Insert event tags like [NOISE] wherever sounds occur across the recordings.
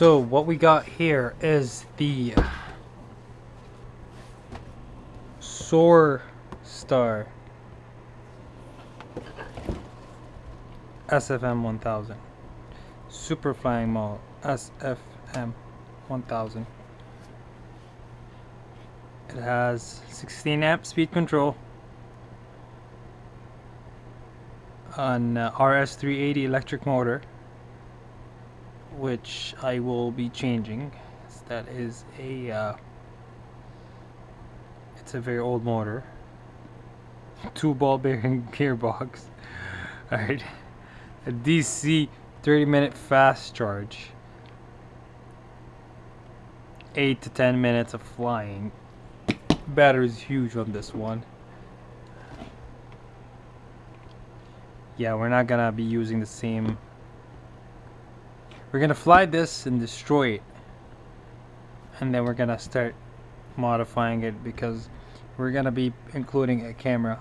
So what we got here is the Soar Star SFM 1000 Super Flying Model SFM 1000 It has 16 amp speed control an uh, RS380 electric motor which I will be changing. That is a uh, it's a very old motor. [LAUGHS] Two ball bearing [LAUGHS] gearbox. [LAUGHS] Alright. A DC 30 minute fast charge. 8 to 10 minutes of flying. [COUGHS] Battery is huge on this one. Yeah we're not gonna be using the same we're gonna fly this and destroy it and then we're gonna start modifying it because we're gonna be including a camera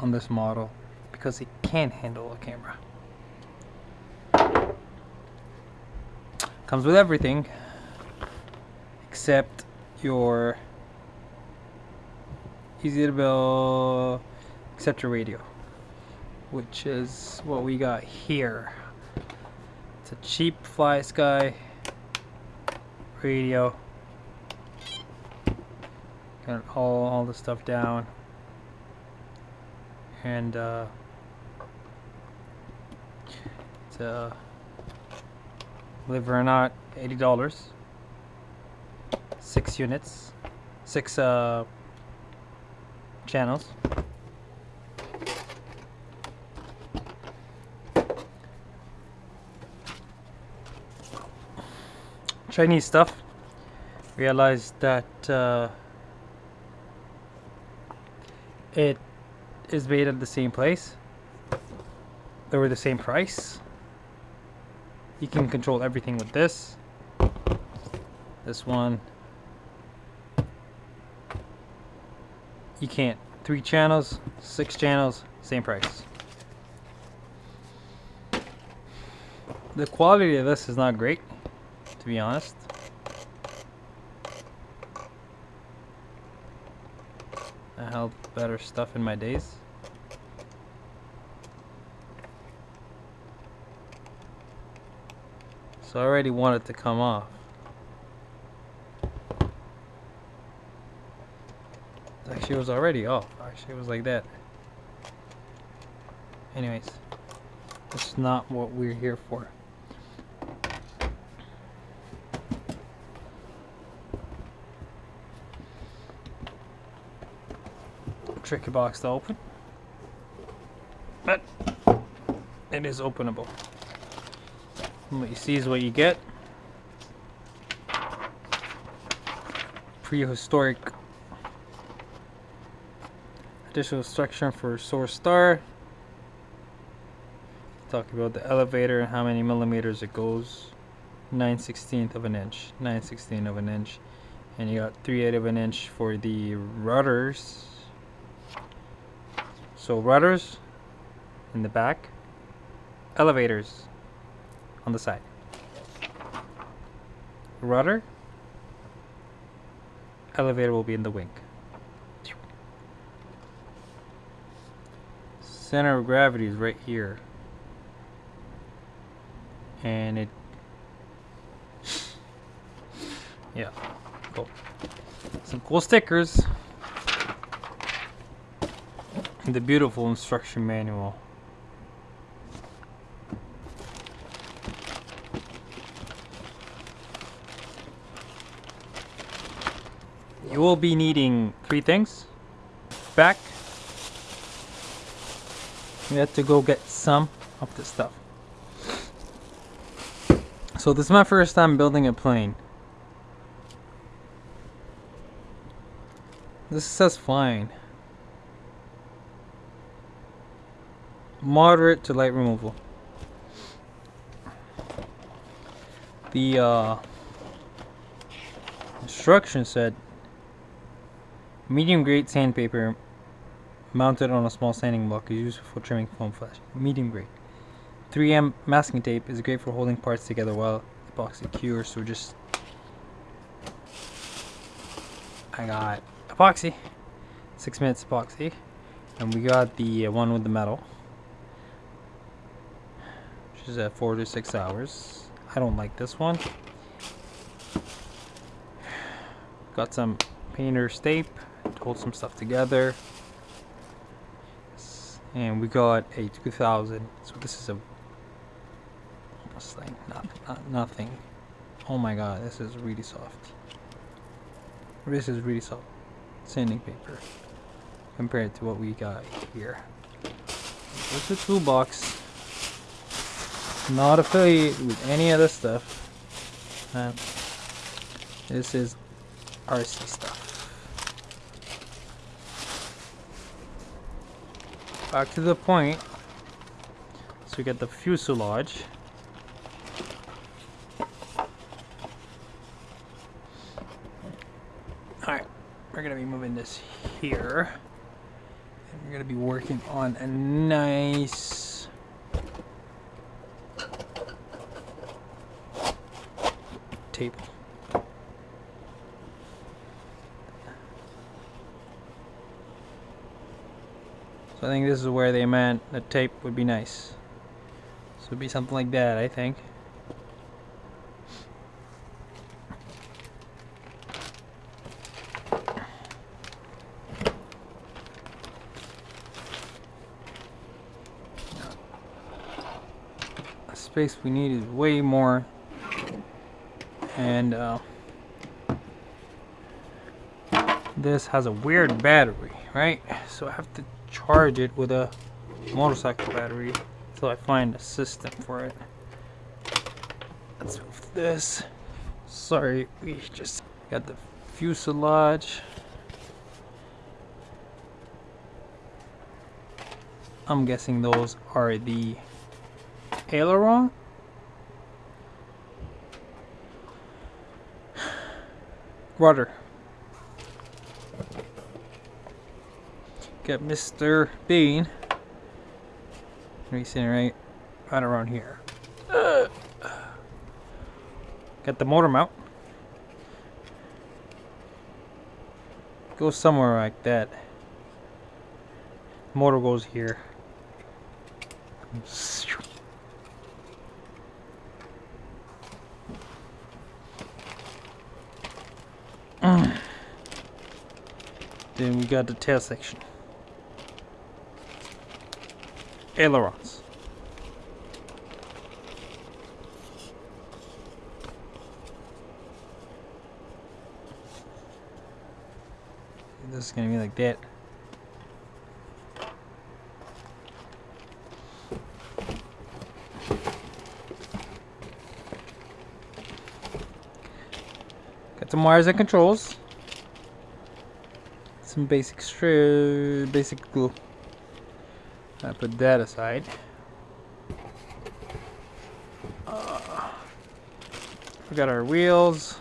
on this model because it can handle a camera comes with everything except your easy to build except your radio which is what we got here. It's a cheap FlySky radio. Got all, all the stuff down. And uh, it's uh, believe it or not, $80. Six units. Six uh, channels. Chinese stuff. Realized that uh, it is made at the same place. They were the same price. You can control everything with this. This one. You can't. Three channels, six channels, same price. The quality of this is not great to be honest. I held better stuff in my days. So I already wanted to come off. Actually, it was already off. Actually, it was like that. Anyways, that's not what we're here for. Tricky box to open. But it is openable. And what you see is what you get. Prehistoric additional structure for Soar Star. Talk about the elevator and how many millimeters it goes. 9 16th of an inch. 9 16th of an inch. And you got 3 8 of an inch for the rudders. So rudders in the back, elevators on the side. Rudder, elevator will be in the wing. Center of gravity is right here. And it yeah, cool. Some cool stickers the beautiful instruction manual. You will be needing three things. Back. We have to go get some of this stuff. So this is my first time building a plane. This says fine. Moderate to light removal. The uh, instruction said medium grade sandpaper mounted on a small sanding block is useful for trimming foam flash. Medium grade. 3M masking tape is great for holding parts together while epoxy cure, so just I got epoxy, six minutes epoxy, and we got the uh, one with the metal, is at four to six hours. I don't like this one. [SIGHS] Got some painter's tape to hold some stuff together. And we got a 2000. So this is a almost like not, not, nothing. Oh my god, this is really soft. This is really soft sanding paper compared to what we got here. It's a toolbox. Not affiliated with any of this stuff. And this is RC stuff. Back to the point. So we get the fuselage. Alright, we're gonna be moving this here. And we're gonna be working on a nice So I think this is where they meant the tape would be nice. So it'd be something like that, I think. Space we need is way more and uh, this has a weird battery right so I have to charge it with a motorcycle battery until I find a system for it. Let's move this. Sorry, we just got the fuselage. I'm guessing those are the aileron. Rudder. Got Mr. Bean. He's sitting right, right around here. Got the motor mount. Go somewhere like that. Motor goes here. Then we got the tail section. ailerons. This is going to be like that. Got some wires and controls. Some basic stra, basic glue. I put that aside. Uh, we got our wheels.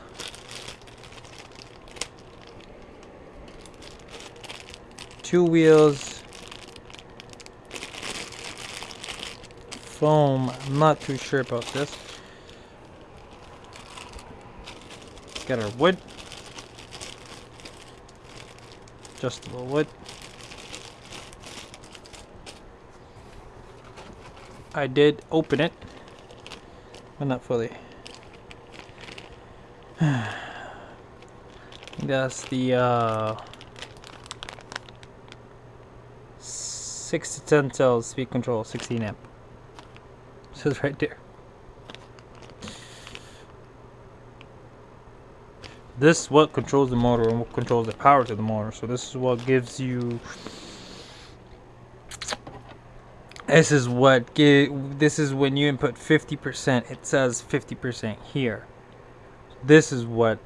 Two wheels. Foam. I'm not too sure about this. Got our wood. Adjustable wood. I did open it, but not fully. [SIGHS] That's the uh, 6 to 10 cells speed control 16 amp. [LAUGHS] Says right there. This is what controls the motor and what controls the power to the motor. So this is what gives you this is what give, this is when you input 50% it says 50% here. This is what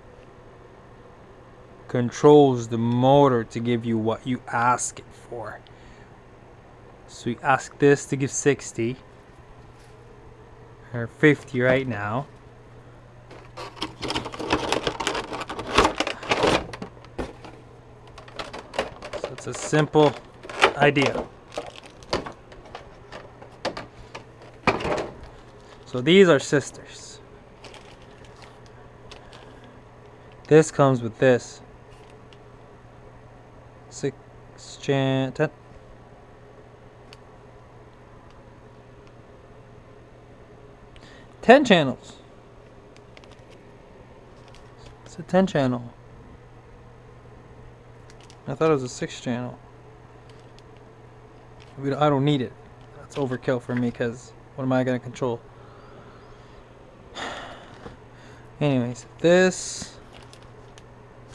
controls the motor to give you what you ask it for. So you ask this to give 60 or 50 right now so it's a simple idea So these are sisters. This comes with this. Six chan ten. Ten channels. It's a ten channel. I thought it was a six channel. Don't, I don't need it. That's overkill for me because what am I gonna control? [SIGHS] Anyways, this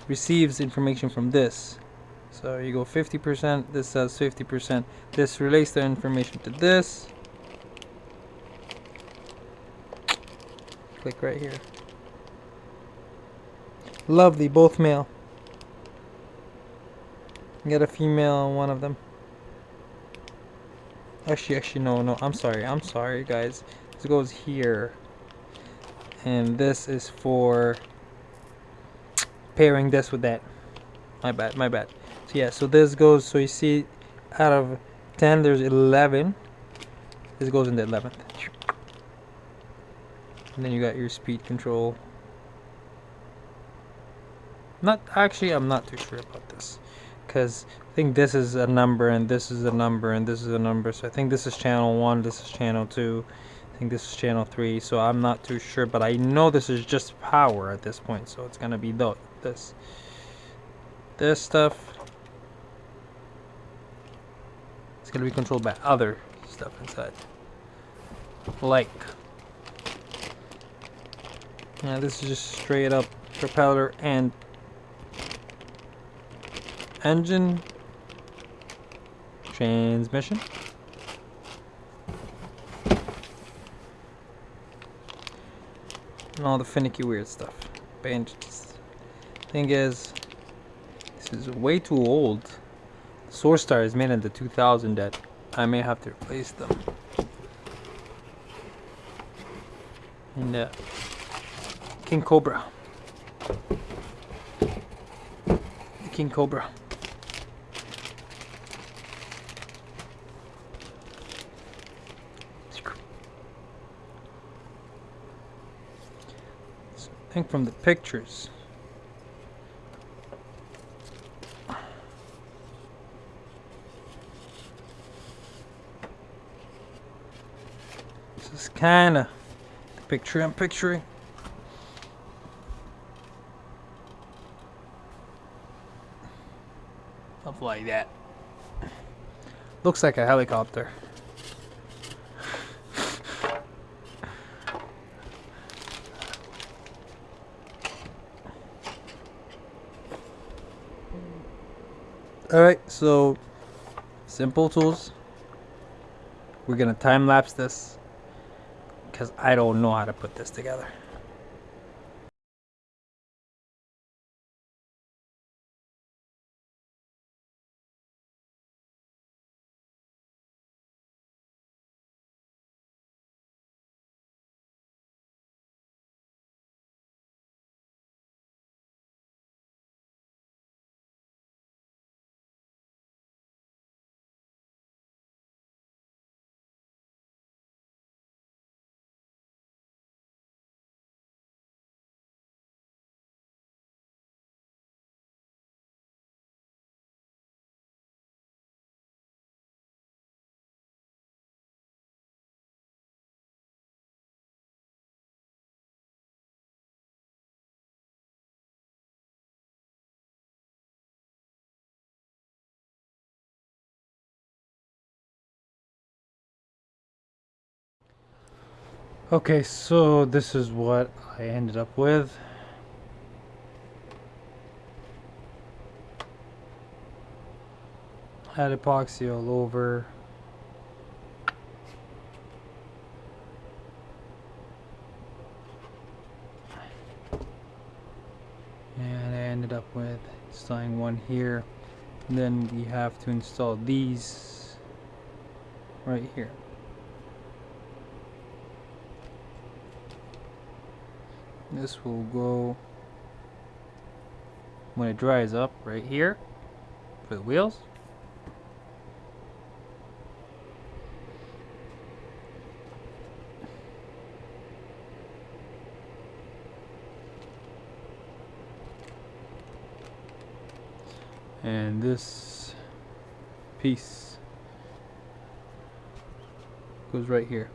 receives information from this. So you go 50%, this says 50%. This relates the information to this. Click right here. Lovely, both male. Get a female on one of them. Actually, actually, no, no, I'm sorry, I'm sorry, guys. This goes here. And this is for pairing this with that. My bad, my bad. So yeah, so this goes, so you see out of 10, there's 11. This goes in the 11th. And then you got your speed control. Not, actually, I'm not too sure about this. Because I think this is a number and this is a number and this is a number. So I think this is channel 1, this is channel 2. I think this is channel 3. So I'm not too sure. But I know this is just power at this point. So it's to be the, this. This stuff. It's to be controlled by other stuff inside. Like. Yeah, this is just straight up propeller and engine transmission. And all the finicky weird stuff. Bandages. Thing is this is way too old. Soar Star is made in the 2000 that I may have to replace them. And uh, King Cobra. The King Cobra I think from the pictures. This is kind of the picture I'm picturing. Stuff like that. Looks like a helicopter. Alright, so simple tools. We're gonna time lapse this because I don't know how to put this together. Okay, so this is what I ended up with. Had epoxy all over. And I ended up with installing one here. And then we have to install these right here. This will go when it dries up right here for the wheels. and this piece goes right here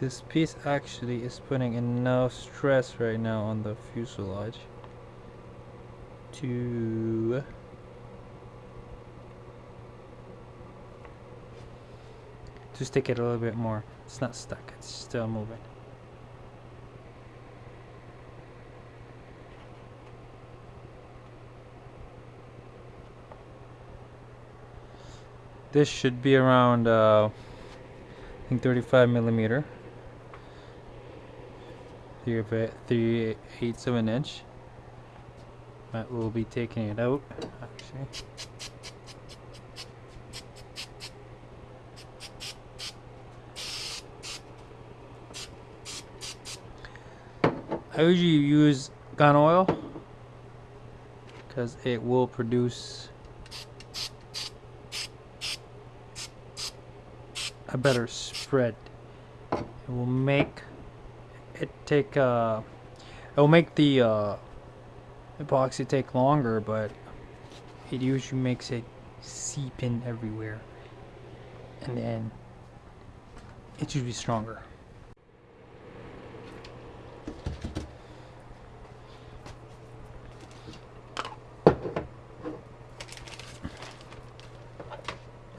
this piece actually is putting enough stress right now on the fuselage to to stick it a little bit more. It's not stuck it's still moving. This should be around uh, I think 35 millimeter three, three eighths of an inch. But we'll be taking it out actually. I usually use gun oil because it will produce a better spread. It will make it take uh it'll make the uh epoxy take longer but it usually makes it seep in everywhere. And then it should be stronger.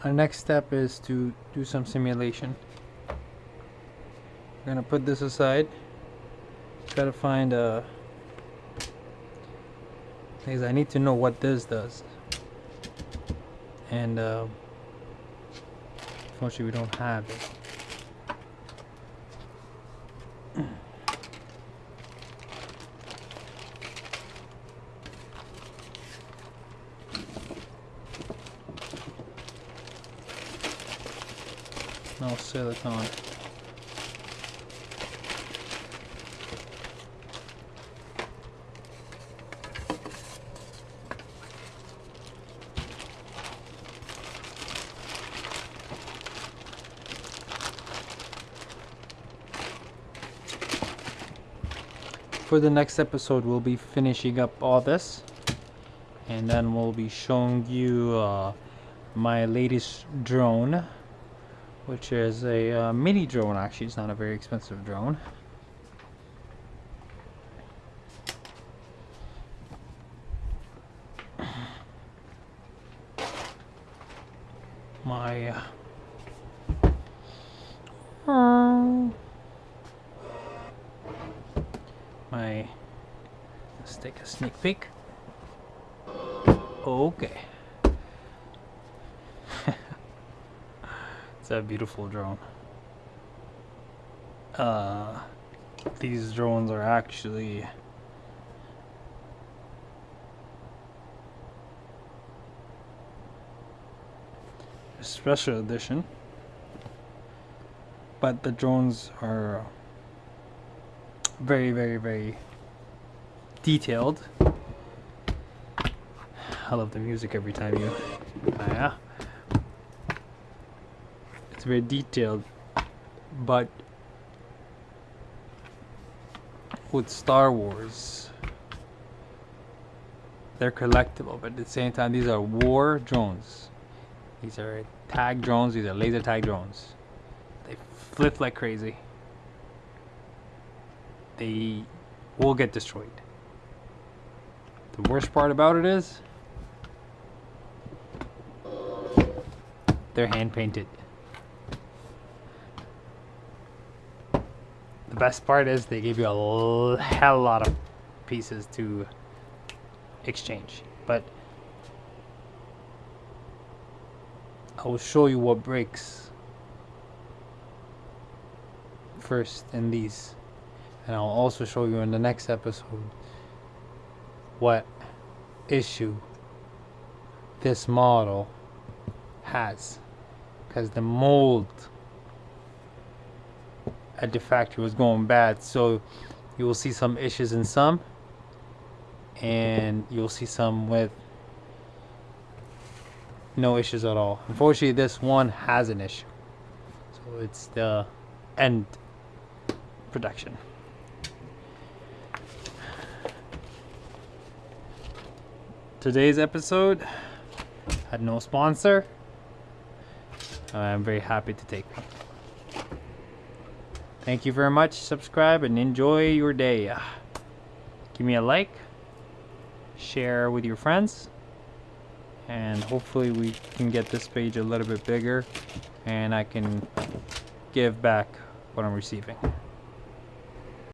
Our next step is to do some simulation. We're gonna put this aside Try to find a. Because I need to know what this does. And uh, unfortunately, we don't have it. no silicone. For the next episode we'll be finishing up all this. And then we'll be showing you uh, my latest drone which is a uh, mini drone actually. It's not a very expensive drone. My uh, my let's take a sneak peek. Okay. [LAUGHS] It's a beautiful drone. Uh, these drones are actually a special edition but the drones are very, very, very detailed. I love the music every time you. Uh, yeah. It's very detailed, but with Star Wars, they're collectible, but at the same time, these are war drones. These are tag drones, these are laser tag drones. They flip like crazy they will get destroyed. The worst part about it is they're hand painted. The best part is they give you a hell lot of pieces to exchange. But I will show you what breaks first in these and I'll also show you in the next episode what issue this model has because the mold at the factory was going bad so you will see some issues in some and you'll see some with no issues at all. Unfortunately, this one has an issue. So it's the end production. Today's episode had no sponsor. I'm very happy to take one. Thank you very much. Subscribe and enjoy your day. Give me a like, share with your friends, and hopefully we can get this page a little bit bigger and I can give back what I'm receiving.